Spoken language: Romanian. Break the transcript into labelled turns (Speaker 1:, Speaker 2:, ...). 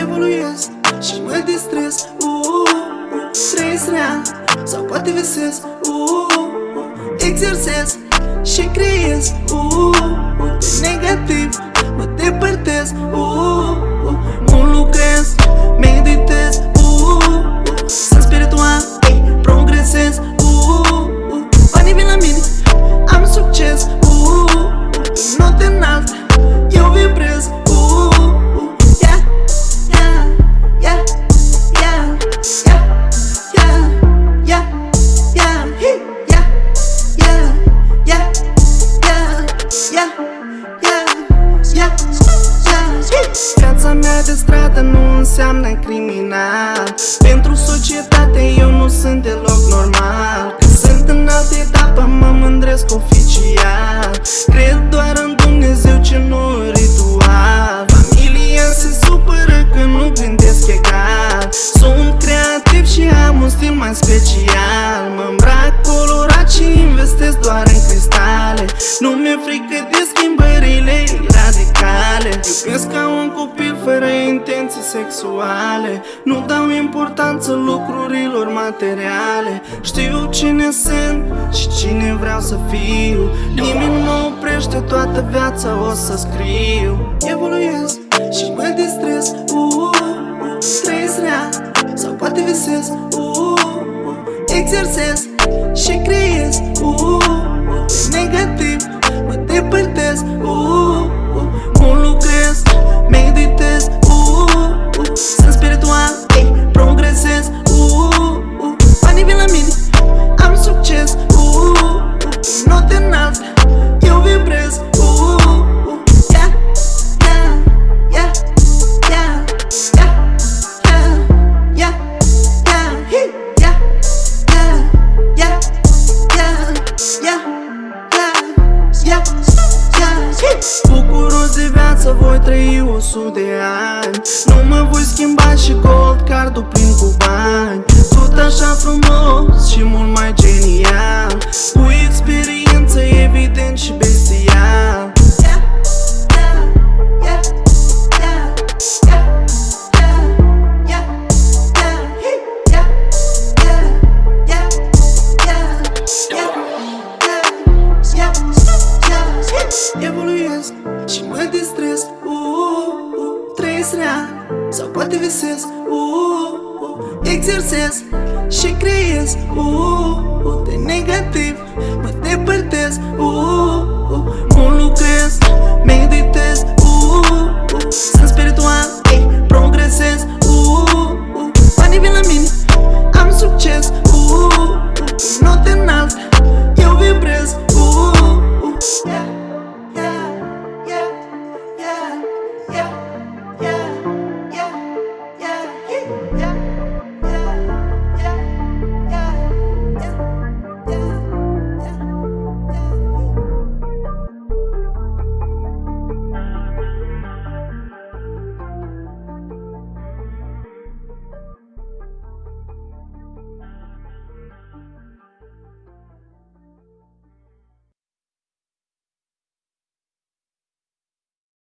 Speaker 1: Evoluez și mă distrez. Uh, trăiesc real sau poate visez. Uh, exersez și creez. Unde negativ mă depărtez. Un Viața mea de stradă nu înseamnă criminal. Pentru societate eu nu sunt deloc normal. Că sunt în altă etapă, mă mândresc oficial. Cred doar în Dumnezeu ce nu ritual. Familia se supără că nu gândesc egal. Sunt creativ și am un stil mai special. Mă îmbrac colorat și investesc doar în cristale. Nu mi-e frică de schimbările radicale. Iubesc ca un copil fără intenții sexuale. Nu dau importanță lucrurilor materiale. Știu cine sunt și cine vreau să fiu. Nimeni nu oprește toată viața o să scriu. Evoluez și mă distrez. Uh, uh, Trăiesc real sau poate visez. Uh, uh, Exersez trăi o sută de ani. Nu mă voi schimba și gold cardul plin cu bani. Tot așa frumos și mult mai genial Sabahtı pode ses, uh, uh, egzersiz, şekriyiz, uh,